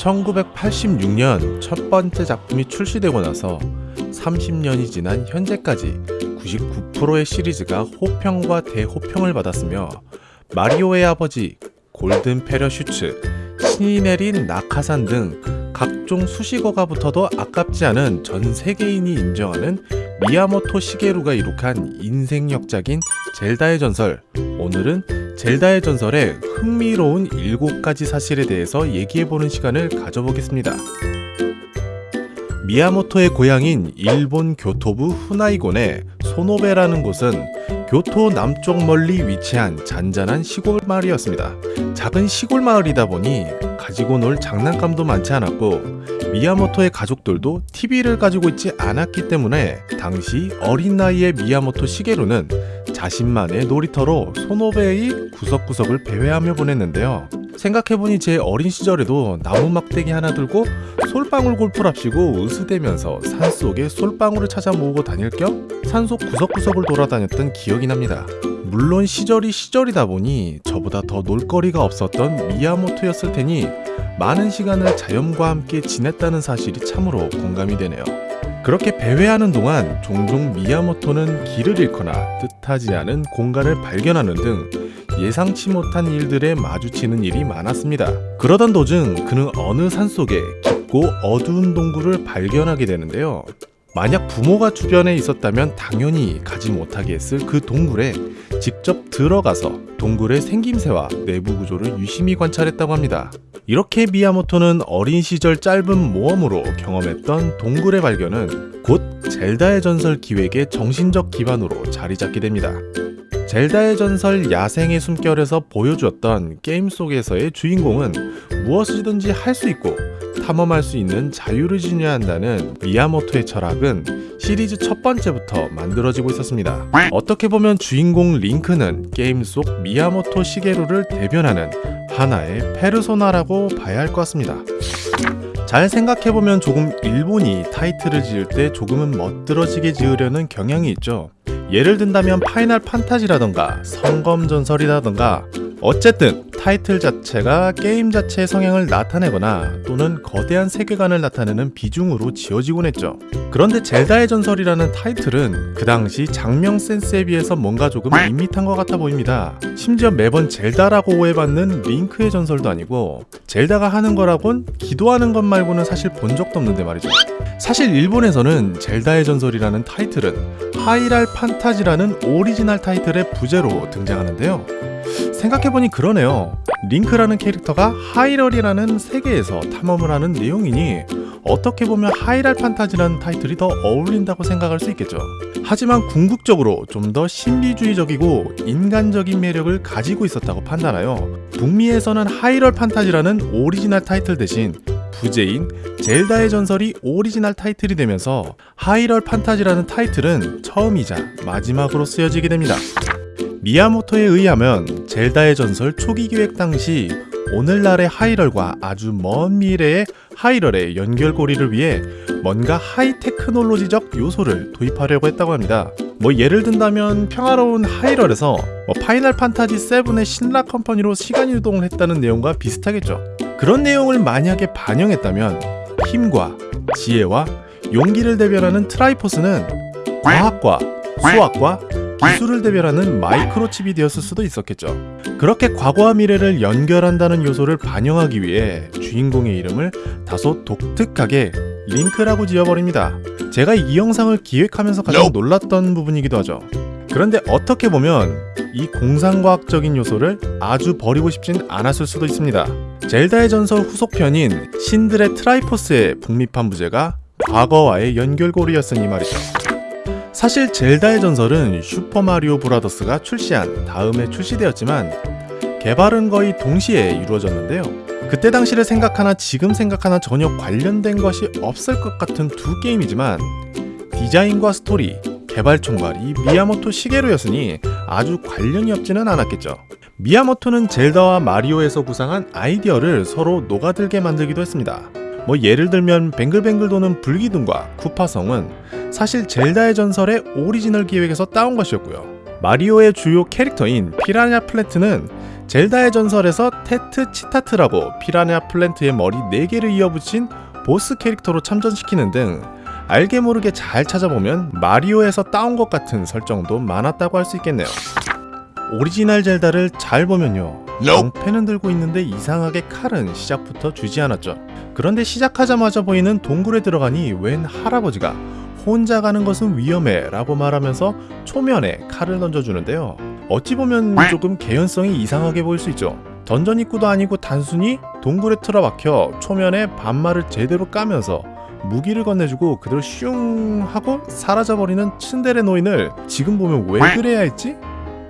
1986년 첫 번째 작품이 출시되고 나서 30년이 지난 현재까지 99%의 시리즈가 호평과 대호평을 받았으며 마리오의 아버지, 골든 패러슈츠, 신이 내린 낙하산 등 각종 수식어가 붙어도 아깝지 않은 전 세계인이 인정하는 미야모토 시게루가 이룩한 인생 역작인 젤다의 전설 오늘은 젤다의 전설의 흥미로운 7가지 사실에 대해서 얘기해보는 시간을 가져보겠습니다. 미야모토의 고향인 일본 교토부 후나이곤의 소노베라는 곳은 교토 남쪽 멀리 위치한 잔잔한 시골 마을이었습니다. 작은 시골 마을이다 보니 가지고 놀 장난감도 많지 않았고 미야모토의 가족들도 TV를 가지고 있지 않았기 때문에 당시 어린 나이의 미야모토 시게루는 자신만의 놀이터로 소노베의 구석구석을 배회하며 보냈는데요. 생각해보니 제 어린 시절에도 나무 막대기 하나 들고 솔방울 골프랍시고 으스대면서 산속에 솔방울을 찾아 모으고 다닐 겸 산속 구석구석을 돌아다녔던 기억이 납니다. 물론 시절이 시절이다 보니 저보다 더 놀거리가 없었던 미야모토였을 테니 많은 시간을 자연과 함께 지냈다는 사실이 참으로 공감이 되네요. 그렇게 배회하는 동안 종종 미야모토는 길을 잃거나 뜻하지 않은 공간을 발견하는 등 예상치 못한 일들에 마주치는 일이 많았습니다. 그러던 도중 그는 어느 산속에 깊고 어두운 동굴을 발견하게 되는데요. 만약 부모가 주변에 있었다면 당연히 가지 못하게 했을 그 동굴에 직접 들어가서 동굴의 생김새와 내부 구조를 유심히 관찰했다고 합니다. 이렇게 미야모토는 어린 시절 짧은 모험으로 경험했던 동굴의 발견은 곧 젤다의 전설 기획의 정신적 기반으로 자리 잡게 됩니다. 젤다의 전설 야생의 숨결에서 보여주었던 게임 속에서의 주인공은 무엇이든지 할 수 있고 탐험할 수 있는 자유를 지녀야 한다는 미야모토의 철학은 시리즈 첫 번째부터 만들어지고 있었습니다. 어떻게 보면 주인공 링크는 게임 속 미야모토 시게루를 대변하는 하나의 페르소나라고 봐야 할 것 같습니다. 잘 생각해보면 조금 일본이 타이틀을 지을 때 조금은 멋들어지게 지으려는 경향이 있죠. 예를 든다면 파이널 판타지라던가 성검전설이라던가 어쨌든 타이틀 자체가 게임 자체의 성향을 나타내거나 또는 거대한 세계관을 나타내는 비중으로 지어지곤 했죠. 그런데 젤다의 전설이라는 타이틀은 그 당시 작명 센스에 비해서 뭔가 조금 밋밋한 것 같아 보입니다. 심지어 매번 젤다라고 오해받는 링크의 전설도 아니고 젤다가 하는 거라곤 기도하는 것 말고는 사실 본 적도 없는데 말이죠. 사실 일본에서는 젤다의 전설이라는 타이틀은 하이랄 판타지라는 오리지널 타이틀의 부제로 등장하는데요. 생각해보니 그러네요. 링크라는 캐릭터가 하이럴이라는 세계에서 탐험을 하는 내용이니 어떻게 보면 하이랄 판타지라는 타이틀이 더 어울린다고 생각할 수 있겠죠. 하지만 궁극적으로 좀 더 신비주의적이고 인간적인 매력을 가지고 있었다고 판단하여 북미에서는 하이럴 판타지라는 오리지널 타이틀 대신 부제인 젤다의 전설이 오리지널 타이틀이 되면서 하이럴 판타지라는 타이틀은 처음이자 마지막으로 쓰여지게 됩니다. 미야모토에 의하면 젤다의 전설 초기 기획 당시 오늘날의 하이럴과 아주 먼 미래의 하이럴의 연결고리를 위해 뭔가 하이테크놀로지적 요소를 도입하려고 했다고 합니다. 뭐 예를 든다면 평화로운 하이럴에서 뭐 파이널 판타지 7의 신라 컴퍼니로 시간 이동을 했다는 내용과 비슷하겠죠. 그런 내용을 만약에 반영했다면 힘과 지혜와 용기를 대변하는 트라이포스는 과학과 수학과 기술을 대변하는 마이크로칩이 되었을 수도 있었겠죠. 그렇게 과거와 미래를 연결한다는 요소를 반영하기 위해 주인공의 이름을 다소 독특하게 링크라고 지어버립니다. 제가 이 영상을 기획하면서 가장 놀랐던 부분이기도 하죠. 그런데 어떻게 보면 이 공상과학적인 요소를 아주 버리고 싶진 않았을 수도 있습니다. 젤다의 전설 후속편인 신들의 트라이포스의 북미판 부제가 과거와의 연결고리였으니 말이죠. 사실 젤다의 전설은 슈퍼마리오 브라더스가 출시한 다음에 출시되었지만 개발은 거의 동시에 이루어졌는데요. 그때 당시를 생각하나 지금 생각하나 전혀 관련된 것이 없을 것 같은 두 게임이지만 디자인과 스토리, 개발 총괄이 미야모토 시게루였으니 아주 관련이 없지는 않았겠죠. 미야모토는 젤다와 마리오에서 구상한 아이디어를 서로 녹아들게 만들기도 했습니다. 뭐 예를 들면 뱅글뱅글 도는 불기둥과 쿠파성은 사실 젤다의 전설의 오리지널 기획에서 따온 것이었고요. 마리오의 주요 캐릭터인 피라냐 플랜트는 젤다의 전설에서 테스치타트라고 피라냐 플랜트의 머리 4개를 이어붙인 보스 캐릭터로 참전시키는 등 알게 모르게 잘 찾아보면 마리오에서 따온 것 같은 설정도 많았다고 할 수 있겠네요. 오리지널 젤다를 잘 보면요. 방패는 들고 있는데 이상하게 칼은 시작부터 주지 않았죠. 그런데 시작하자마자 보이는 동굴에 들어가니 웬 할아버지가 혼자 가는 것은 위험해 라고 말하면서 초면에 칼을 던져주는데요. 어찌 보면 조금 개연성이 이상하게 보일 수 있죠. 던전 입구도 아니고 단순히 동굴에 틀어박혀 초면에 반말을 제대로 까면서 무기를 건네주고 그대로 슝 하고 사라져버리는 츤데레 노인을 지금 보면 왜 그래야 했지?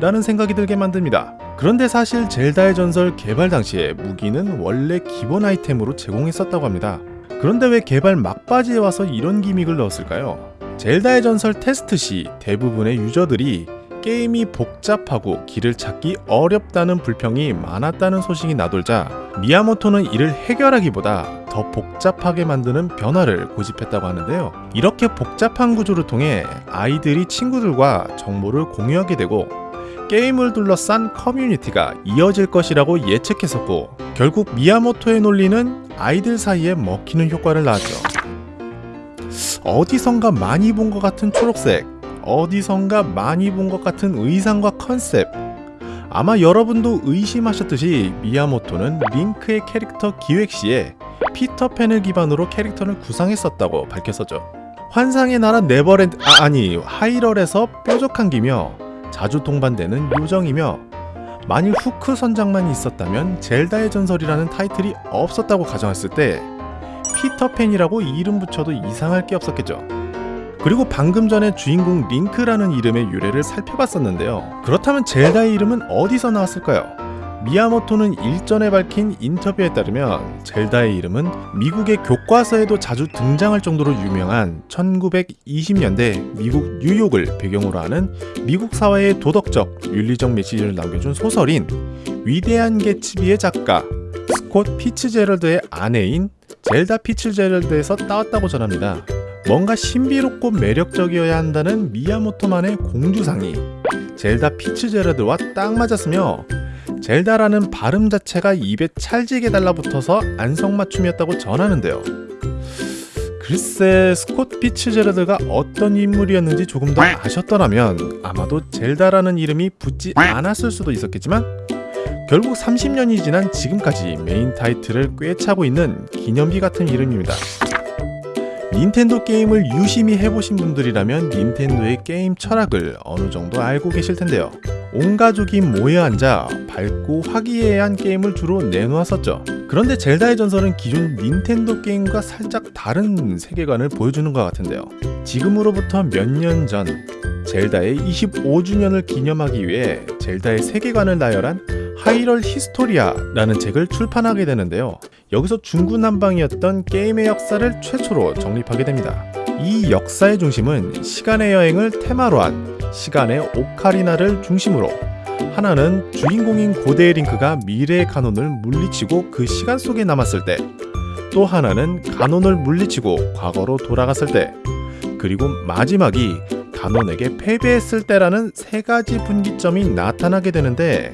라는 생각이 들게 만듭니다. 그런데 사실 젤다의 전설 개발 당시에 무기는 원래 기본 아이템으로 제공했었다고 합니다. 그런데 왜 개발 막바지에 와서 이런 기믹을 넣었을까요? 젤다의 전설 테스트 시 대부분의 유저들이 게임이 복잡하고 길을 찾기 어렵다는 불평이 많았다는 소식이 나돌자 미야모토는 이를 해결하기보다 더 복잡하게 만드는 변화를 고집했다고 하는데요. 이렇게 복잡한 구조를 통해 아이들이 친구들과 정보를 공유하게 되고 게임을 둘러싼 커뮤니티가 이어질 것이라고 예측했었고 결국 미야모토의 논리는 아이들 사이에 먹히는 효과를 낳았죠. 어디선가 많이 본 것 같은 초록색, 어디선가 많이 본 것 같은 의상과 컨셉. 아마 여러분도 의심하셨듯이 미야모토는 링크의 캐릭터 기획 시에 피터팬을 기반으로 캐릭터를 구상했었다고 밝혔었죠. 환상의 나라 네버랜드 아, 아니 하이랄에서 뾰족한 귀며 자주 동반되는 요정이며 만일 후크 선장만 있었다면 젤다의 전설이라는 타이틀이 없었다고 가정했을 때 피터팬이라고 이름 붙여도 이상할 게 없었겠죠. 그리고 방금 전에 주인공 링크라는 이름의 유래를 살펴봤었는데요. 그렇다면 젤다의 이름은 어디서 나왔을까요? 미야모토는 일전에 밝힌 인터뷰에 따르면 젤다의 이름은 미국의 교과서에도 자주 등장할 정도로 유명한 1920년대 미국 뉴욕을 배경으로 하는 미국 사회의 도덕적, 윤리적 메시지를 남겨준 소설인 위대한 개츠비의 작가 스콧 피츠제럴드의 아내인 젤다 피츠제럴드에서 따왔다고 전합니다. 뭔가 신비롭고 매력적이어야 한다는 미야모토만의 공주상이 젤다 피츠제럴드와 딱 맞았으며 젤다라는 발음 자체가 입에 찰지게 달라붙어서 안성맞춤이었다고 전하는데요. 글쎄 스콧 피츠제럴드가 어떤 인물이었는지 조금 더 아셨더라면 아마도 젤다라는 이름이 붙지 않았을 수도 있었겠지만 결국 30년이 지난 지금까지 메인 타이틀을 꿰차고 있는 기념비 같은 이름입니다. 닌텐도 게임을 유심히 해보신 분들이라면 닌텐도의 게임 철학을 어느 정도 알고 계실 텐데요. 온 가족이 모여 앉아 밝고 화기애애한 게임을 주로 내놓았었죠. 그런데 젤다의 전설은 기존 닌텐도 게임과 살짝 다른 세계관을 보여주는 것 같은데요. 지금으로부터 몇 년 전 젤다의 25주년을 기념하기 위해 젤다의 세계관을 나열한 하이랄 히스토리아라는 책을 출판하게 되는데요. 여기서 중구난방이었던 게임의 역사를 최초로 정립하게 됩니다. 이 역사의 중심은 시간의 여행을 테마로 한 시간의 오카리나를 중심으로 하나는 주인공인 고대의 링크가 미래의 가논을 물리치고 그 시간 속에 남았을 때, 또 하나는 가논을 물리치고 과거로 돌아갔을 때, 그리고 마지막이 가논에게 패배했을 때라는 세 가지 분기점이 나타나게 되는데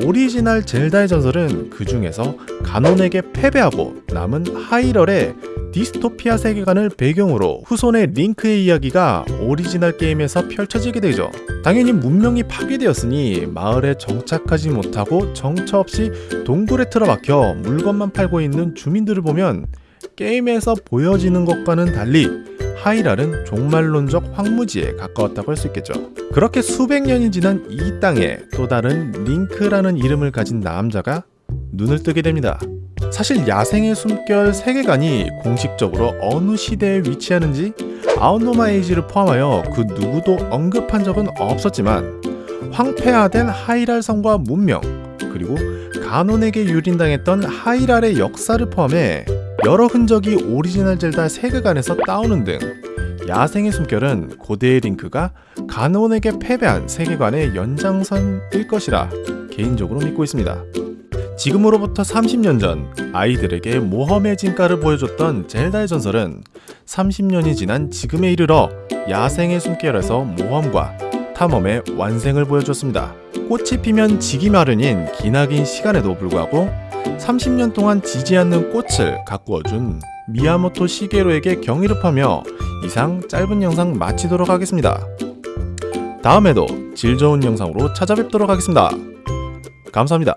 오리지널 젤다의 전설은 그 중에서 가논에게 패배하고 남은 하이랄의 디스토피아 세계관을 배경으로 후손의 링크의 이야기가 오리지널 게임에서 펼쳐지게 되죠. 당연히 문명이 파괴되었으니 마을에 정착하지 못하고 정처 없이 동굴에 틀어박혀 물건만 팔고 있는 주민들을 보면 게임에서 보여지는 것과는 달리 하이랄은 종말론적 황무지에 가까웠다고 할 수 있겠죠. 그렇게 수백 년이 지난 이 땅에 또 다른 링크라는 이름을 가진 남자가 눈을 뜨게 됩니다. 사실 야생의 숨결 세계관이 공식적으로 어느 시대에 위치하는지 아웃노마 에이지를 포함하여 그 누구도 언급한 적은 없었지만 황폐화된 하이랄 성과 문명 그리고 가논에게 유린당했던 하이랄의 역사를 포함해 여러 흔적이 오리지널 젤다 세계관에서 따오는 등 야생의 숨결은 고대의 링크가 가논에게 패배한 세계관의 연장선일 것이라 개인적으로 믿고 있습니다. 지금으로부터 30년 전 아이들에게 모험의 진가를 보여줬던 젤다의 전설은 30년이 지난 지금에 이르러 야생의 숨결에서 모험과 탐험의 완생을 보여주었습니다. 꽃이 피면 지기 마련인 기나긴 시간에도 불구하고 30년 동안 지지 않는 꽃을 가꾸어준 미야모토 시게로에게 경의를 하며 이상 짧은 영상 마치도록 하겠습니다. 다음에도 질 좋은 영상으로 찾아뵙도록 하겠습니다. 감사합니다.